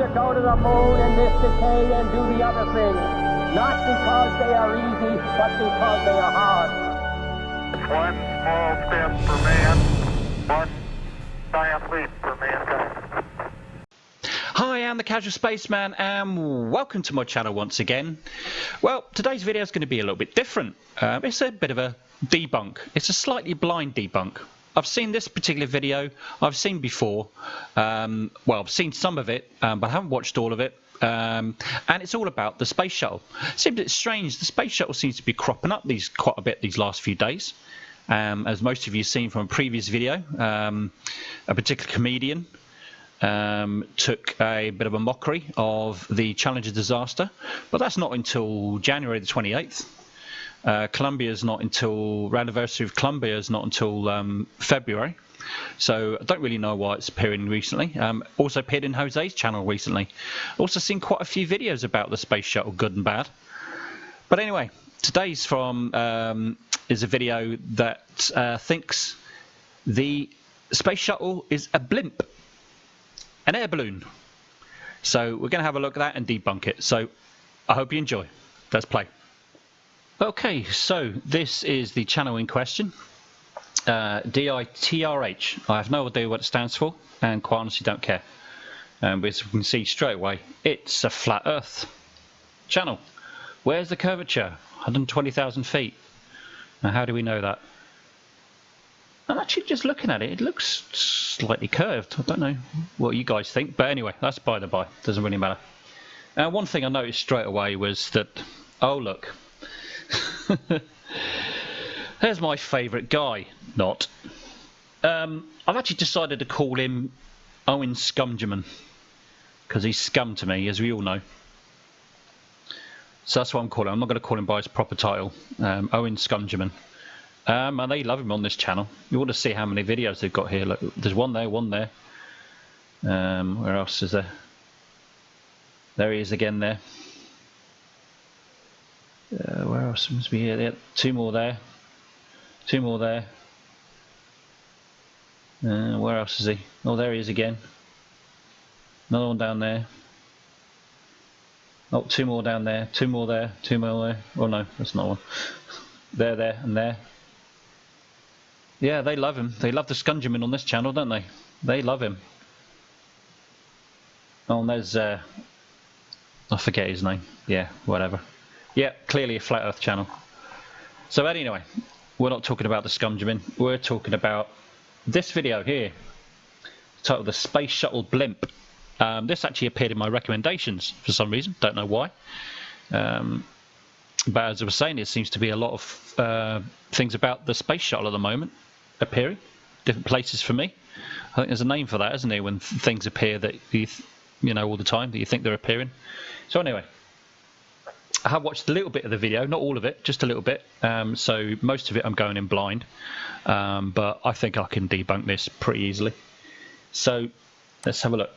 to go to the moon in this decade and do the other things. Not because they are easy, but because they are hard. One small step for man, one giant leap for mankind. Hi, I'm the Casual Spaceman and welcome to my channel once again. Well, today's video is going to be a little bit different. Um, it's a bit of a debunk. It's a slightly blind debunk. I've seen this particular video, I've seen before, um, well I've seen some of it, um, but I haven't watched all of it, um, and it's all about the space shuttle. Seems it's strange, the space shuttle seems to be cropping up these quite a bit these last few days. Um, as most of you have seen from a previous video, um, a particular comedian um, took a bit of a mockery of the Challenger disaster, but that's not until January the 28th. Uh, Columbia is not until anniversary of Columbia is not until um, February. So I don't really know why it's appearing recently. Um, also appeared in Jose's channel recently. Also seen quite a few videos about the space shuttle, good and bad. But anyway, today's from um, is a video that uh, thinks the space shuttle is a blimp, an air balloon. So we're going to have a look at that and debunk it. So I hope you enjoy. Let's play. Okay, so this is the channel in question. Uh, DITRH. I have no idea what it stands for, and quite honestly don't care. Um, but as we can see straight away, it's a flat Earth channel. Where's the curvature? 120,000 feet. Now, how do we know that? I'm actually just looking at it. It looks slightly curved. I don't know what you guys think, but anyway, that's by the by. Doesn't really matter. Uh, one thing I noticed straight away was that, oh look, There's my favourite guy. Not. Um, I've actually decided to call him Owen Scumgerman because he's scum to me, as we all know. So that's what I'm calling him. I'm not going to call him by his proper title, um, Owen Scumgerman. Um, and they love him on this channel. You want to see how many videos they've got here. Look, there's one there, one there. Um, where else is there? There he is again there. Uh, where else must be here? Two more there. Two more there. Uh, where else is he? Oh, there he is again. Another one down there. Oh, two more down there. Two more there. Two more there. Oh no, that's not one. there, there, and there. Yeah, they love him. They love the Scumgerman on this channel, don't they? They love him. Oh, and there's, uh, I forget his name. Yeah, whatever. Yeah, clearly a flat earth channel. So anyway, we're not talking about the scumgerman. We're talking about this video here, titled The Space Shuttle Blimp. Um, this actually appeared in my recommendations for some reason. Don't know why. Um, but as I was saying, there seems to be a lot of uh, things about the space shuttle at the moment appearing. Different places for me. I think there's a name for that, isn't there? When things appear that you, you know, all the time that you think they're appearing. So anyway, I have watched a little bit of the video, not all of it, just a little bit. Um, so most of it I'm going in blind, um, but I think I can debunk this pretty easily. So let's have a look.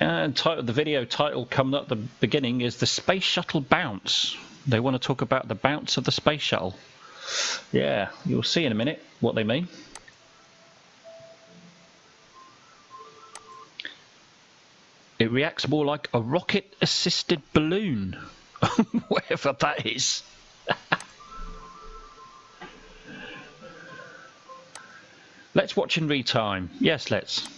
And title, the video title coming up at the beginning is the Space Shuttle Bounce. They want to talk about the bounce of the Space Shuttle. Yeah, you'll see in a minute what they mean. Reacts more like a rocket-assisted balloon, whatever that is. let's watch in retime. Yes, let's.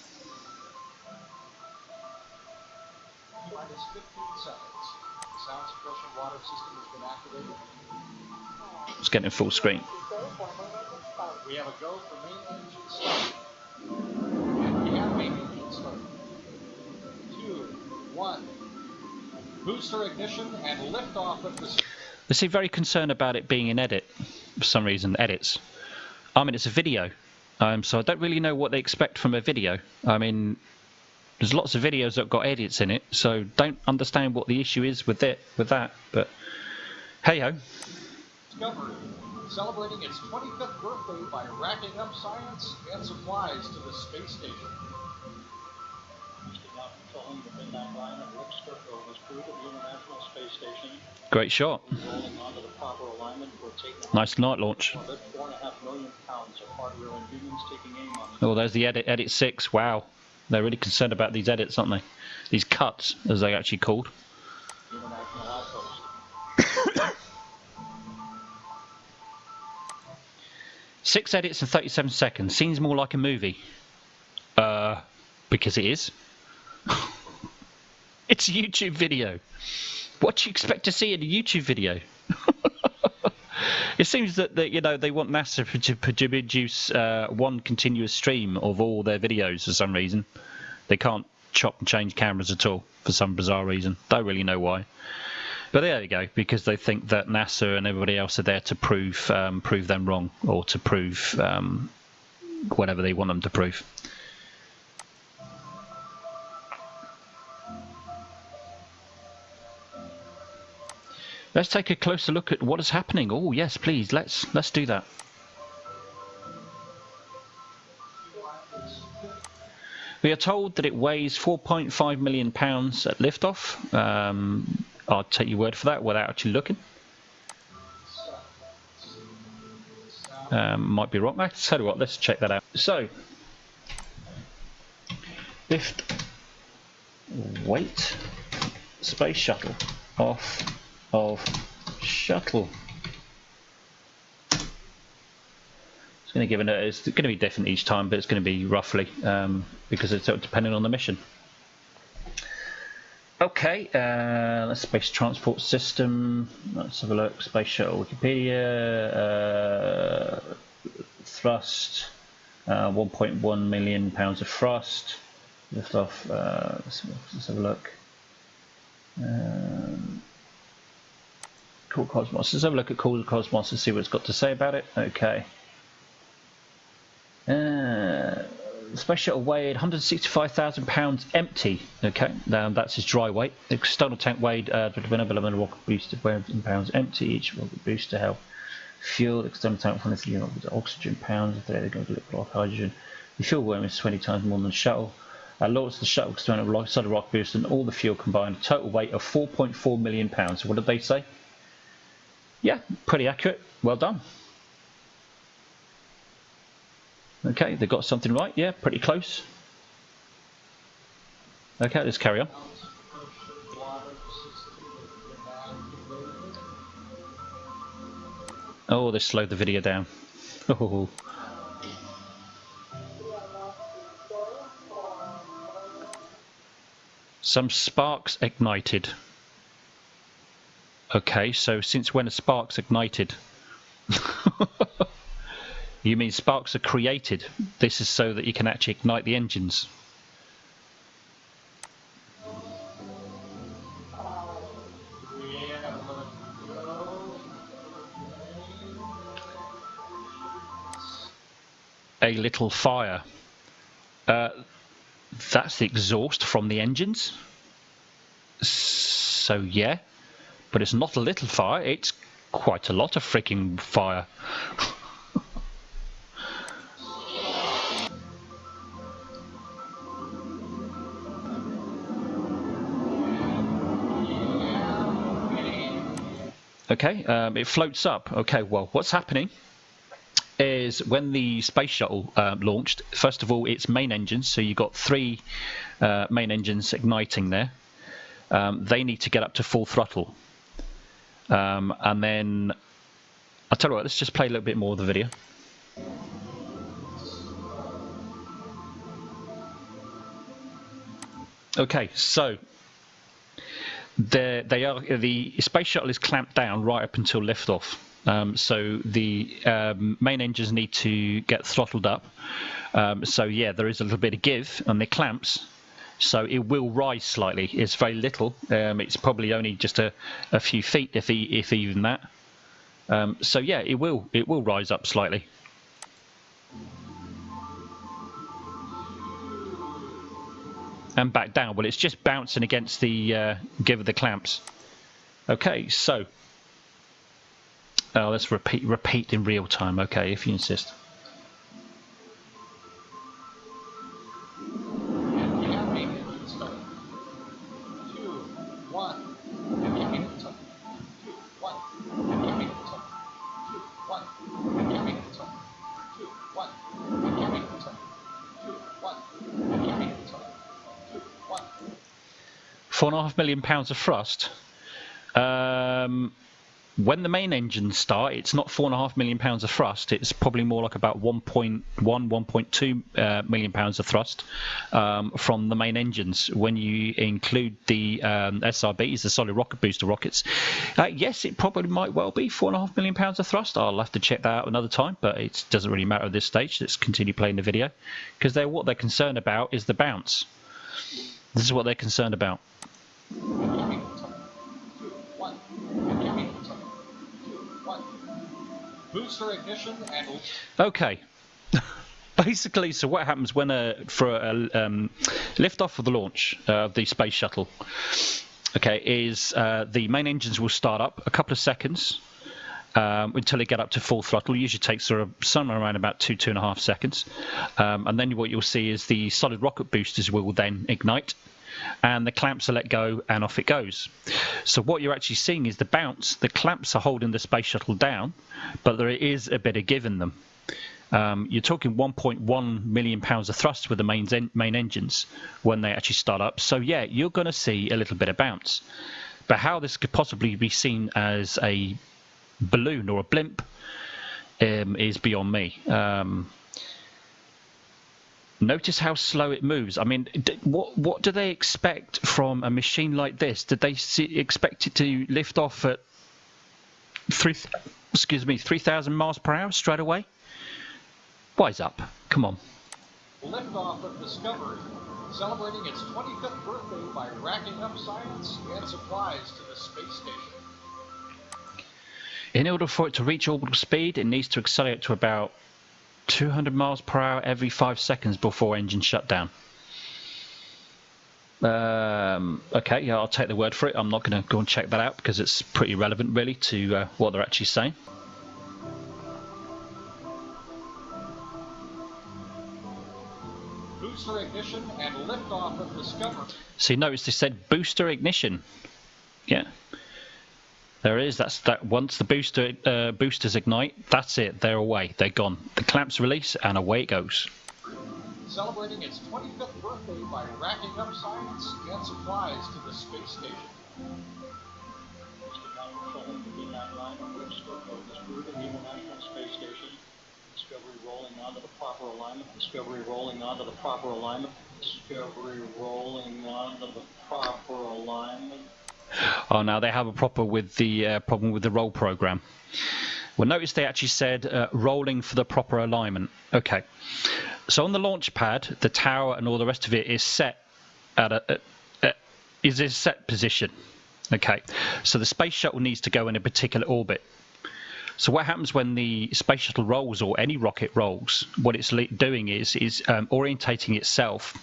It's getting full screen. We have a go for main engine one. Booster ignition and liftoff of the. They seem very concerned about it being an edit for some reason. Edits. I mean, it's a video, um, so I don't really know what they expect from a video. I mean, there's lots of videos that got edits in it, so don't understand what the issue is with it with that. But hey ho. Discovery, celebrating its 25th birthday by racking up science and supplies to the space station. Following the midnight line of Lipscomb was crew to the International Space Station, Great shot. rolling onto the proper alignment for taking Nice night launch. orbit. Four and a half million pounds of hardware and humans taking aim on Oh, there's the edit. Edit six. Wow, they're really concerned about these edits, aren't they? These cuts, as they actually called. the international outpost. Six edits in 37 seconds. Seems more like a movie. Uh, because it is. It's a YouTube video. What do you expect to see in a YouTube video? it seems that, that you know they want NASA to produce uh, one continuous stream of all their videos for some reason. They can't chop and change cameras at all for some bizarre reason. Don't really know why. But there you go, because they think that NASA and everybody else are there to prove um, prove them wrong or to prove um, whatever they want them to prove. Let's take a closer look at what is happening. Oh yes, please. Let's let's do that. We are told that it weighs 4.5 million pounds at liftoff. Um, I'll take your word for that without actually looking. Um, might be wrong. I tell you what, let's check that out. So, lift weight space shuttle off of shuttle. It's going to give it. It's going to be different each time, but it's going to be roughly um, because it's depending on the mission. Okay, uh, let's space transport system. Let's have a look. Space shuttle Wikipedia. Uh, thrust. Uh, 1.1 million pounds of thrust. Lift off. Uh, let's, let's have a look. Um, Cool Cosmos. Let's have a look at Cool Cosmos and see what it's got to say about it. Okay. Uh, space weighed 165,000 pounds empty. Okay, now that's his dry weight. The external tank weighed uh, rocket booster in pounds empty. Each rocket booster held fuel. External tank for this unit oxygen pounds. If they're going to liquid hydrogen. The fuel volume is 20 times more than the shuttle. Uh, launched the shuttle external alongside a rocket booster and all the fuel combined. A total weight of 4.4 million pounds. What did they say? Yeah, pretty accurate. Well done. Okay, they got something right. Yeah, pretty close. Okay, let's carry on. Oh, they slowed the video down. Oh. Some sparks ignited. Okay, so since when are sparks ignited? you mean sparks are created? This is so that you can actually ignite the engines. A little fire. Uh, that's the exhaust from the engines. So yeah but it's not a little fire, it's quite a lot of freaking fire. okay, um, it floats up. Okay, well, what's happening is when the space shuttle uh, launched, first of all, its main engines, so you've got three uh, main engines igniting there, um, they need to get up to full throttle. Um, and then I'll tell you what, let's just play a little bit more of the video. Okay, so they are the space shuttle is clamped down right up until liftoff. Um, so the um, main engines need to get throttled up. Um, so yeah, there is a little bit of give on the clamps, so it will rise slightly. It's very little. Um, it's probably only just a, a few feet, if if even that. Um, so yeah, it will it will rise up slightly. And back down. Well, it's just bouncing against the uh, give of the clamps. Okay, so oh, let's repeat repeat in real time. Okay, if you insist. Four and a half million pounds of thrust. Um, when the main engines start, it's not four and a half million pounds of thrust. It's probably more like about 1.1, 1.2 uh, million pounds of thrust um, from the main engines. When you include the um, SRBs, the solid rocket booster rockets, uh, yes, it probably might well be four and a half million pounds of thrust. I'll have to check that out another time, but it doesn't really matter at this stage. Let's continue playing the video because they're what they're concerned about is the bounce. This is what they're concerned about. Booster ignition and Okay. Basically, so what happens when a for a um, liftoff of the launch uh, of the space shuttle? Okay, is uh, the main engines will start up a couple of seconds um, until it get up to full throttle. Usually takes sort of somewhere around about two two and a half seconds, um, and then what you'll see is the solid rocket boosters will then ignite. And the clamps are let go, and off it goes. So what you're actually seeing is the bounce. The clamps are holding the space shuttle down, but there is a bit of give in them. Um, you're talking 1.1 million pounds of thrust with the main en- main engines when they actually start up. So yeah, you're going to see a little bit of bounce. But how this could possibly be seen as a balloon or a blimp um, is beyond me. Um, notice how slow it moves. I mean, what what do they expect from a machine like this? Did they see, expect it to lift off at three? Excuse me, three thousand miles per hour straight away? Wise up. Come on. liftoff of Discovery, celebrating its 25th birthday by racking up science and supplies to the space station. In order for it to reach orbital speed, it needs to accelerate to about 200 miles per hour every five seconds before engine shutdown. Um, okay, yeah, I'll take the word for it. I'm not going to go and check that out because it's pretty relevant, really, to uh, what they're actually saying. Booster ignition and liftoff of Discovery. So you notice they said booster ignition. Yeah. There is. That's that. Once the booster uh, boosters ignite, that's it. They're away. They're gone. The clamps release, and away it goes. Celebrating its 25th birthday by racking up science and supplies to the space station. Mr. Ground Control, the D9 line of which spoke of this crew to the International Space Station. Discovery rolling onto the proper alignment. Discovery rolling onto the proper alignment. Discovery rolling onto the proper alignment. Oh, now they have a proper with the uh, problem with the roll program. Well, notice they actually said uh, rolling for the proper alignment. Okay. So on the launch pad, the tower and all the rest of it is set at a, a, a is a set position. Okay. So the space shuttle needs to go in a particular orbit. So what happens when the space shuttle rolls or any rocket rolls? What it's doing is is um, orientating itself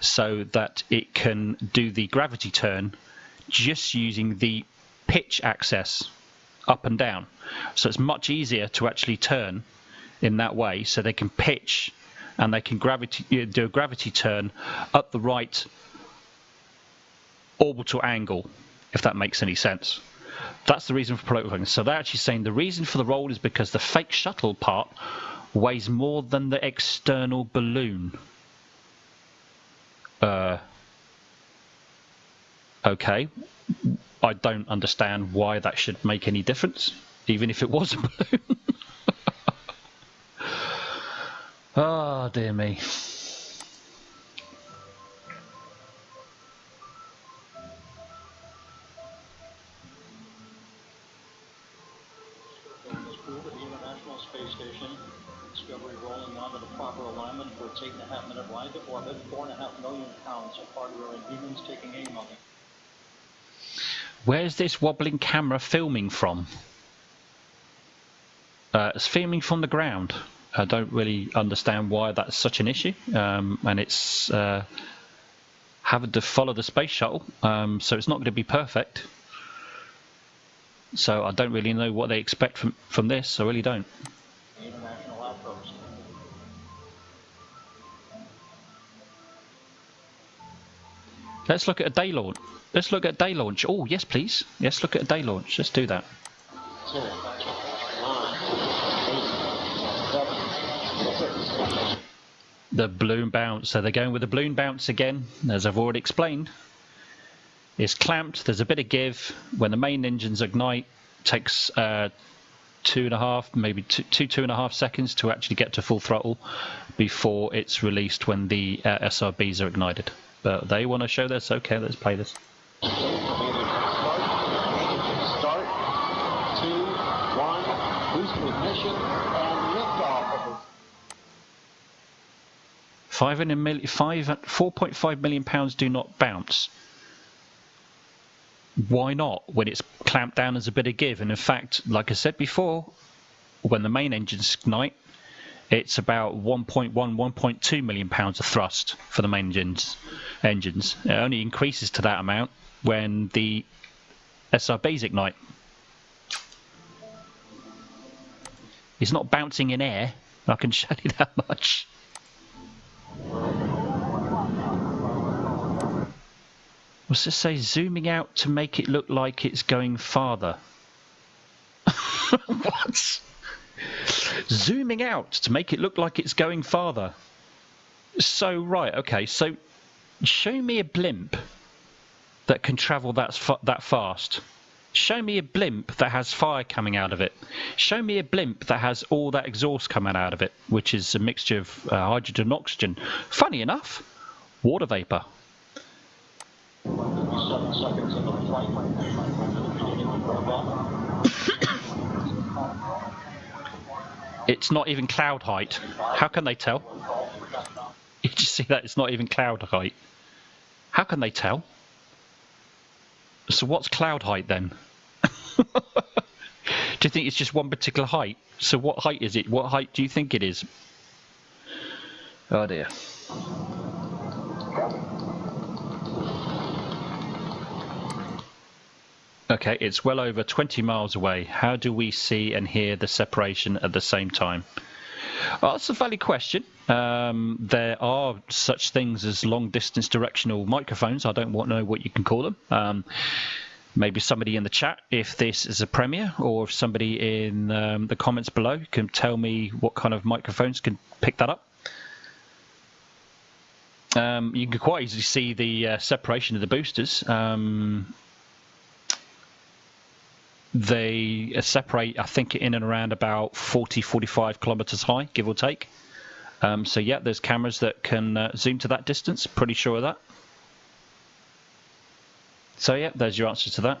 so that it can do the gravity turn just using the pitch access up and down. So it's much easier to actually turn in that way so they can pitch and they can gravity do a gravity turn up the right orbital angle if that makes any sense. That's the reason for prolonging. So they're actually saying the reason for the roll is because the fake shuttle part weighs more than the external balloon. Uh, okay. I don't understand why that should make any difference, even if it was a balloon. oh, dear me. And a half minute ride to orbit. Four and a half million pounds of hardware and humans taking aim on. Where's this wobbling camera filming from? Uh, it's filming from the ground. I don't really understand why that's such an issue. Um, and it's uh, having to follow the space shuttle, um, so it's not going to be perfect. So I don't really know what they expect from, from this. I really don't. Let's look at a day launch. Let's look at day launch. Oh, yes, please. Yes, look at a day launch. Let's do that. The balloon bounce. So they're going with the balloon bounce again, as I've already explained. It's clamped. There's a bit of give. When the main engines ignite, takes uh, two and a half, maybe two, two, two and a half seconds to actually get to full throttle before it's released when the uh, SRBs are ignited. But they want to show this. Okay, let's play this. Start, two, one, boost ignition, and liftoff of Five and a mil- five, 4.5 million pounds do not bounce. Why not? When it's clamped down as a bit of give, and in fact, like I said before, when the main engines ignite, it's about 1.1, 1.2 million pounds of thrust for the main engines. Engines. It only increases to that amount when the SRBs ignite. It's not bouncing in air. I can show you that much. What's this say? Zooming out to make it look like it's going farther. what? Zooming out to make it look like it's going farther. So, right, okay, so show me a blimp that can travel that, fa- that fast. Show me a blimp that has fire coming out of it. Show me a blimp that has all that exhaust coming out of it, which is a mixture of uh, hydrogen and oxygen. Funny enough, water vapor. seven seconds into the flight from the beginning of the It's not even cloud height. How can they tell? You just see that it's not even cloud height. How can they tell? So what's cloud height then? do you think it's just one particular height? So what height is it? What height do you think it is? Oh dear. Okay, it's well over 20 miles away. How do we see and hear the separation at the same time? Well, that's a valid question. Um, there are such things as long distance directional microphones. I don't want to know what you can call them. Um, maybe somebody in the chat, if this is a premiere, or if somebody in um, the comments below can tell me what kind of microphones can pick that up. Um, you can quite easily see the uh, separation of the boosters. They separate, I think, in and around about 40, 45 kilometers high, give or take. Um, so yeah, there's cameras that can uh, zoom to that distance. Pretty sure of that. So yeah, there's your answer to that.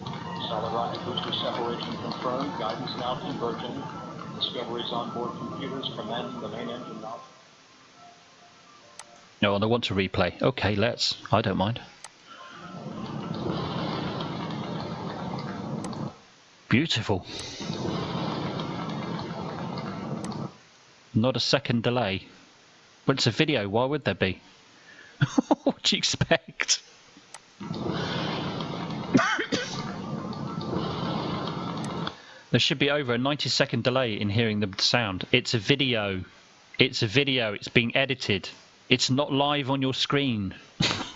Rocket booster separation confirmed. Guidance now converging. Discovery's onboard computers commanding the main engine now. No, they want to replay. Okay, let's. I don't mind. Beautiful. Not a second delay. But it's a video, why would there be? what do you expect? there should be over a 90 second delay in hearing the sound. It's a video. It's a video. It's being edited. It's not live on your screen.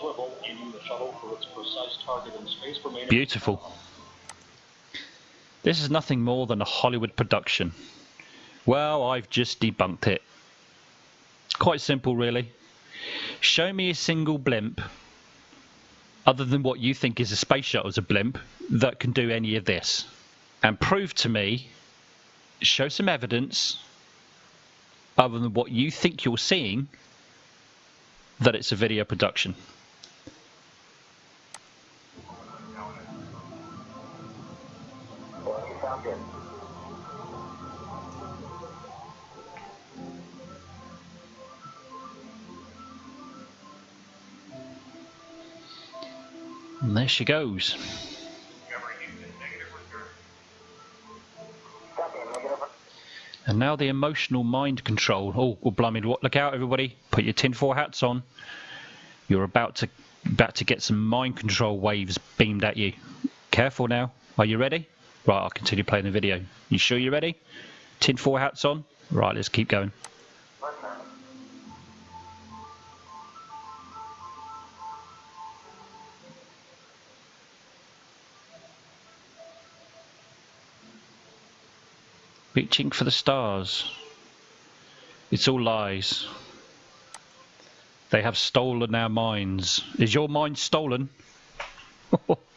swivel, aiming the shuttle for its precise target in space Beautiful. This is nothing more than a Hollywood production. Well, I've just debunked it. Quite simple, really. Show me a single blimp, other than what you think is a space shuttle as a blimp, that can do any of this. And prove to me, show some evidence, other than what you think you're seeing, that it's a video production. And there she goes. And now the emotional mind control. Oh, well, blimey, look out, everybody. Put your tinfoil hats on. You're about to about to get some mind control waves beamed at you. Careful now. Are you ready? Right, I'll continue playing the video. You sure you're ready? Tinfoil hats on? Right, let's keep going. Reaching for the stars. It's all lies. They have stolen our minds. Is your mind stolen?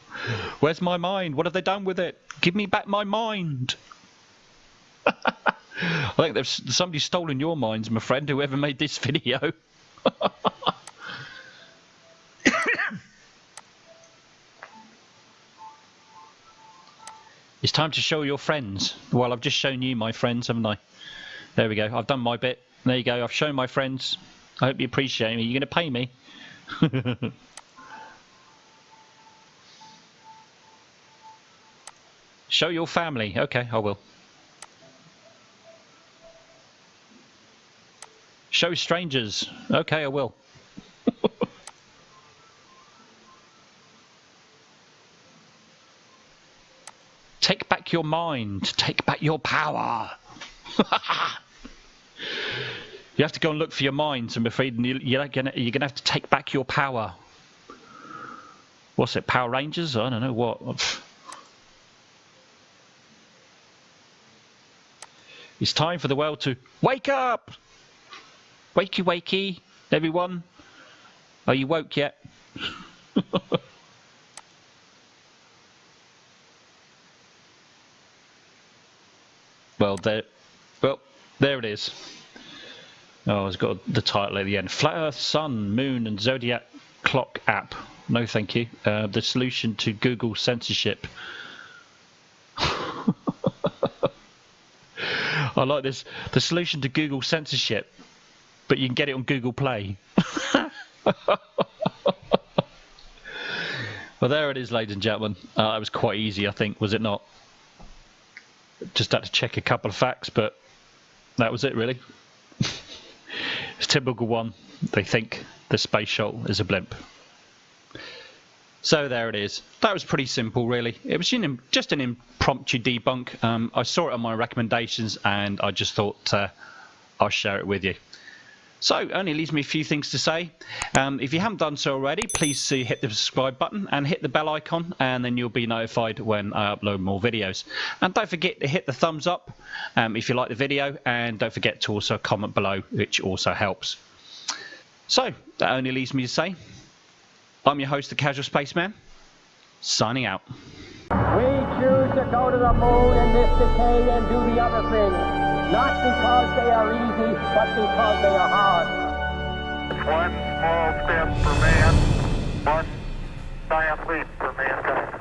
Where's my mind? What have they done with it? Give me back my mind. I think there's somebody stolen your minds, my friend, whoever made this video. it's time to show your friends. Well, I've just shown you my friends, haven't I? There we go. I've done my bit. There you go. I've shown my friends. I hope you appreciate me. You're going to pay me. Show your family. Okay, I will. Show strangers. Okay, I will. Take back your mind. Take back your power. you have to go and look for your minds, I'm afraid. You're you're gonna have to take back your power. What's it? Power Rangers? I don't know what. It's time for the world to wake up! Wakey, wakey, everyone. Are you woke yet? well, there, well, there it is. Oh, it's got the title at the end. Flat Earth, Sun, Moon, and Zodiac Clock app. No, thank you. Uh, the solution to Google censorship. I like this. The solution to Google censorship, but you can get it on Google Play. well, there it is, ladies and gentlemen. Uh, that was quite easy, I think, was it not? Just had to check a couple of facts, but that was it, really. it's typical one. They think the space shuttle is a blimp. So there it is. That was pretty simple, really. It was just an impromptu debunk. Um, I saw it on my recommendations, and I just thought uh, I'll share it with you. So, only leaves me a few things to say. Um, if you haven't done so already, please hit the subscribe button and hit the bell icon, and then you'll be notified when I upload more videos. And don't forget to hit the thumbs up um, if you like the video, and don't forget to also comment below, which also helps. So, that only leaves me to say I'm your host, the Casual Spaceman, signing out. We choose to go to the moon in this decade and do the other things, not because they are easy, but because they are hard. One small step for man, one giant leap for mankind.